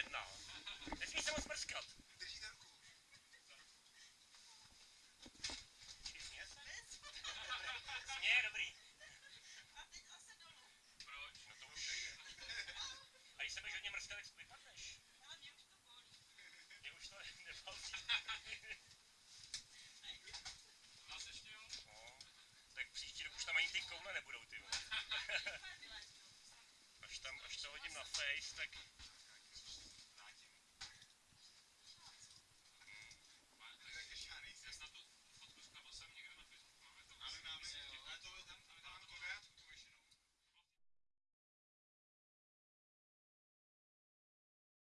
jedna. Nesmí se moc mrskat. Držíte ruku. Směje, dobrý. A teď zase dolů. Proč? No to už nejde. A když se budeš hodně mrskat, tak vypadneš. Ale mě už to bolí. Mě už to nebalí. Vás ještě jo? No. Tak příští rok už tam ani ty koule nebudou, ty vole. až tam, až to hodím na face, tak